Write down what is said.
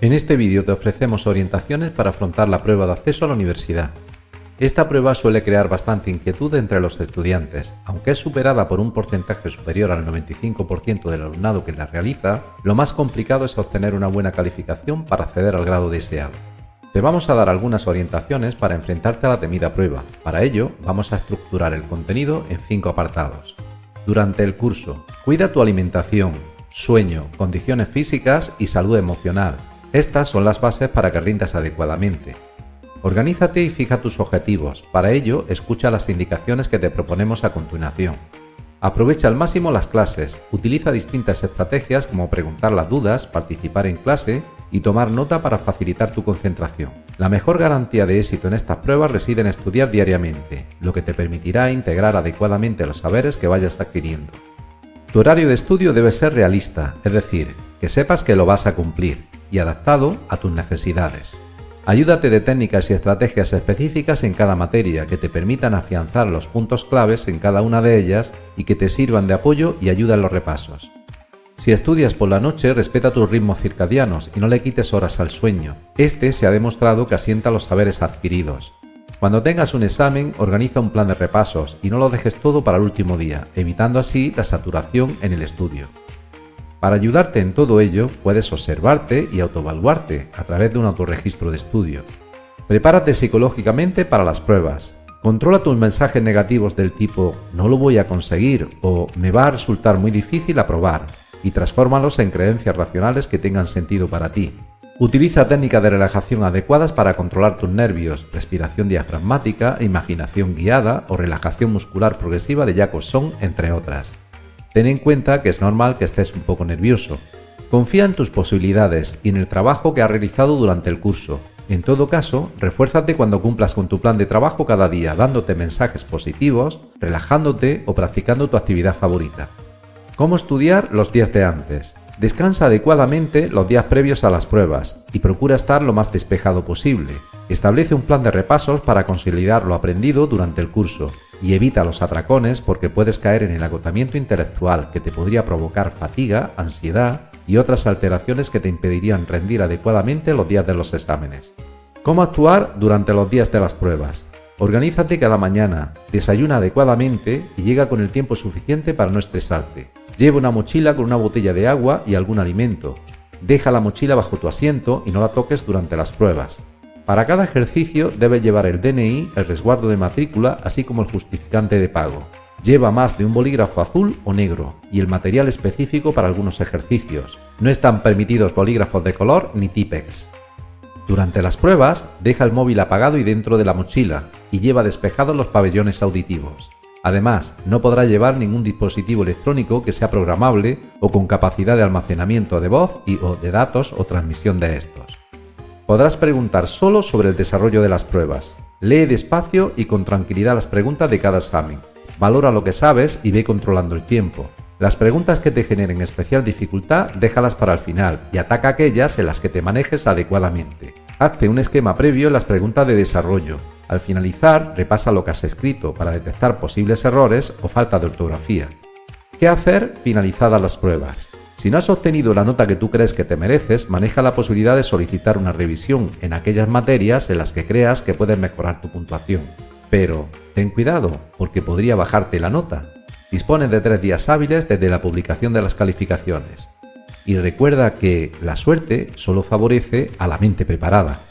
En este vídeo te ofrecemos orientaciones para afrontar la prueba de acceso a la universidad. Esta prueba suele crear bastante inquietud entre los estudiantes. Aunque es superada por un porcentaje superior al 95% del alumnado que la realiza, lo más complicado es obtener una buena calificación para acceder al grado deseado. Te vamos a dar algunas orientaciones para enfrentarte a la temida prueba. Para ello, vamos a estructurar el contenido en cinco apartados. Durante el curso, cuida tu alimentación, sueño, condiciones físicas y salud emocional, estas son las bases para que rindas adecuadamente. Organízate y fija tus objetivos. Para ello, escucha las indicaciones que te proponemos a continuación. Aprovecha al máximo las clases, utiliza distintas estrategias como preguntar las dudas, participar en clase y tomar nota para facilitar tu concentración. La mejor garantía de éxito en estas pruebas reside en estudiar diariamente, lo que te permitirá integrar adecuadamente los saberes que vayas adquiriendo. Tu horario de estudio debe ser realista, es decir, que sepas que lo vas a cumplir y adaptado a tus necesidades. Ayúdate de técnicas y estrategias específicas en cada materia que te permitan afianzar los puntos claves en cada una de ellas y que te sirvan de apoyo y ayuda en los repasos. Si estudias por la noche, respeta tus ritmos circadianos y no le quites horas al sueño. Este se ha demostrado que asienta los saberes adquiridos. Cuando tengas un examen, organiza un plan de repasos y no lo dejes todo para el último día, evitando así la saturación en el estudio. Para ayudarte en todo ello, puedes observarte y autoevaluarte a través de un autorregistro de estudio. Prepárate psicológicamente para las pruebas. Controla tus mensajes negativos del tipo no lo voy a conseguir o me va a resultar muy difícil aprobar y transfórmalos en creencias racionales que tengan sentido para ti. Utiliza técnicas de relajación adecuadas para controlar tus nervios, respiración diafragmática, imaginación guiada o relajación muscular progresiva de Jacobson, entre otras. Ten en cuenta que es normal que estés un poco nervioso. Confía en tus posibilidades y en el trabajo que has realizado durante el curso. En todo caso, refuérzate cuando cumplas con tu plan de trabajo cada día, dándote mensajes positivos, relajándote o practicando tu actividad favorita. ¿Cómo estudiar los días de antes? Descansa adecuadamente los días previos a las pruebas y procura estar lo más despejado posible. Establece un plan de repasos para consolidar lo aprendido durante el curso y evita los atracones porque puedes caer en el agotamiento intelectual que te podría provocar fatiga, ansiedad y otras alteraciones que te impedirían rendir adecuadamente los días de los exámenes. ¿Cómo actuar durante los días de las pruebas? Organízate cada mañana, desayuna adecuadamente y llega con el tiempo suficiente para no estresarte. Lleva una mochila con una botella de agua y algún alimento. Deja la mochila bajo tu asiento y no la toques durante las pruebas. Para cada ejercicio debes llevar el DNI, el resguardo de matrícula, así como el justificante de pago. Lleva más de un bolígrafo azul o negro y el material específico para algunos ejercicios. No están permitidos bolígrafos de color ni Tipex. Durante las pruebas, deja el móvil apagado y dentro de la mochila y lleva despejados los pabellones auditivos. Además, no podrá llevar ningún dispositivo electrónico que sea programable o con capacidad de almacenamiento de voz y o de datos o transmisión de estos. Podrás preguntar solo sobre el desarrollo de las pruebas. Lee despacio y con tranquilidad las preguntas de cada examen. Valora lo que sabes y ve controlando el tiempo. Las preguntas que te generen especial dificultad déjalas para el final y ataca aquellas en las que te manejes adecuadamente. Hazte un esquema previo en las preguntas de desarrollo. Al finalizar, repasa lo que has escrito para detectar posibles errores o falta de ortografía. ¿Qué hacer finalizadas las pruebas? Si no has obtenido la nota que tú crees que te mereces, maneja la posibilidad de solicitar una revisión en aquellas materias en las que creas que puedes mejorar tu puntuación. Pero ten cuidado, porque podría bajarte la nota. Dispone de tres días hábiles desde la publicación de las calificaciones. Y recuerda que la suerte solo favorece a la mente preparada.